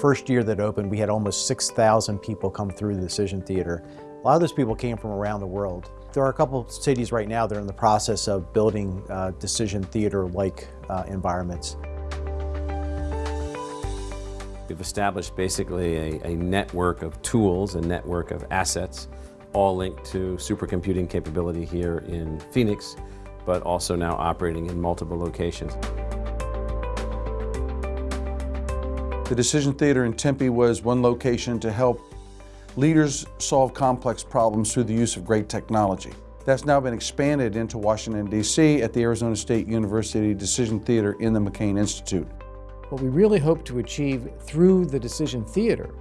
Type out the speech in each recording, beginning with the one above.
first year that opened, we had almost 6,000 people come through the Decision Theater. A lot of those people came from around the world. There are a couple of cities right now that are in the process of building uh, Decision Theater-like uh, environments. We've established basically a, a, network of tools, a network of assets, all linked to supercomputing capability here in Phoenix, but also now operating in multiple locations. The Decision Theater in Tempe was one location to help leaders solve complex problems through the use of great technology. That's now been expanded into Washington, D.C. at the Arizona State University Decision Theater in the McCain Institute. What we really hope to achieve through the Decision Theater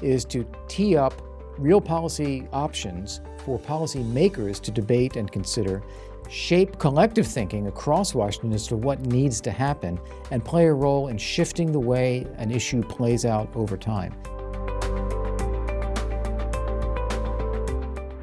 is to tee up real policy options for policymakers to debate and consider shape collective thinking across Washington as to what needs to happen and play a role in shifting the way an issue plays out over time.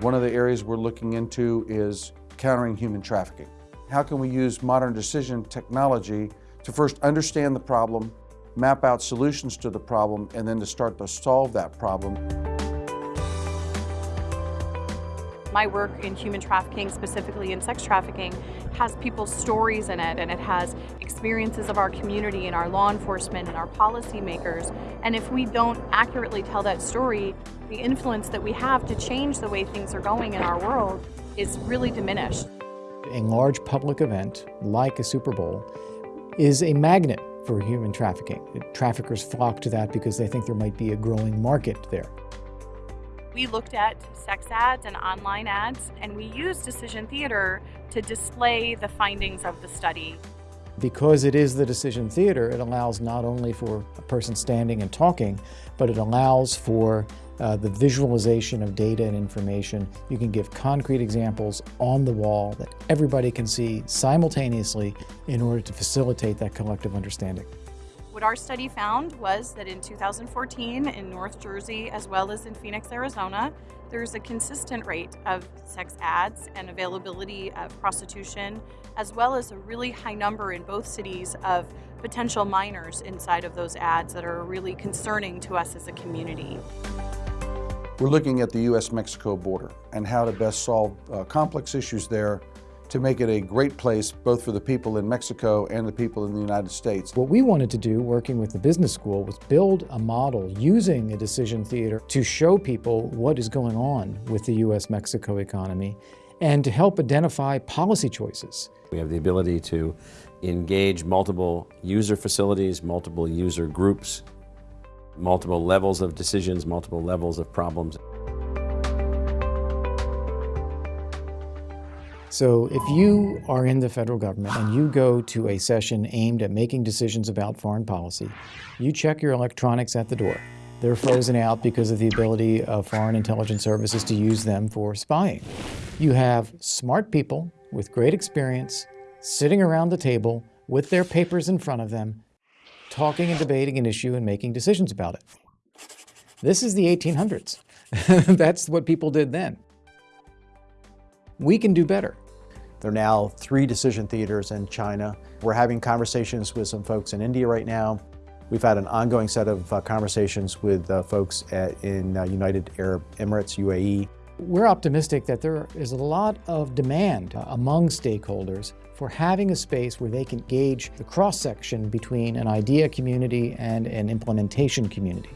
One of the areas we're looking into is countering human trafficking. How can we use modern decision technology to first understand the problem, map out solutions to the problem, and then to start to solve that problem? My work in human trafficking, specifically in sex trafficking, has people's stories in it and it has experiences of our community and our law enforcement and our policymakers. And if we don't accurately tell that story, the influence that we have to change the way things are going in our world is really diminished. A large public event, like a Super Bowl, is a magnet for human trafficking. Traffickers flock to that because they think there might be a growing market there. We looked at sex ads and online ads, and we used Decision Theater to display the findings of the study. Because it is the decision theater, it allows not only for a person standing and talking, but it allows for uh, the visualization of data and information. You can give concrete examples on the wall that everybody can see simultaneously in order to facilitate that collective understanding. What our study found was that in 2014 in North Jersey as well as in Phoenix, Arizona, there's a consistent rate of sex ads and availability of prostitution, as well as a really high number in both cities of potential minors inside of those ads that are really concerning to us as a community. We're looking at the U.S.-Mexico border and how to best solve uh, complex issues there to make it a great place both for the people in Mexico and the people in the United States. What we wanted to do, working with the business school, was build a model using a decision theater to show people what is going on with the U.S.-Mexico economy and to help identify policy choices. We have the ability to engage multiple user facilities, multiple user groups, multiple levels of decisions, multiple levels of problems. So if you are in the federal government and you go to a session aimed at making decisions about foreign policy, you check your electronics at the door. They're frozen out because of the ability of foreign intelligence services to use them for spying. You have smart people with great experience sitting around the table with their papers in front of them, talking and debating an issue and making decisions about it. This is the 1800s. That's what people did then. We can do better. There are now three decision theaters in China. We're having conversations with some folks in India right now. We've had an ongoing set of uh, conversations with uh, folks at, in uh, United Arab Emirates, UAE. We're optimistic that there is a lot of demand uh, among stakeholders for having a space where they can gauge the cross-section between an idea community and an implementation community.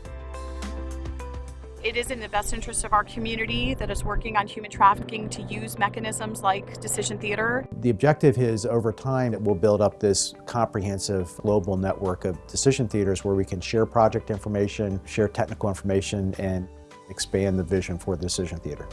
It is in the best interest of our community that is working on human trafficking to use mechanisms like decision theater. The objective is over time it will build up this comprehensive global network of decision theaters where we can share project information, share technical information, and expand the vision for the decision theater.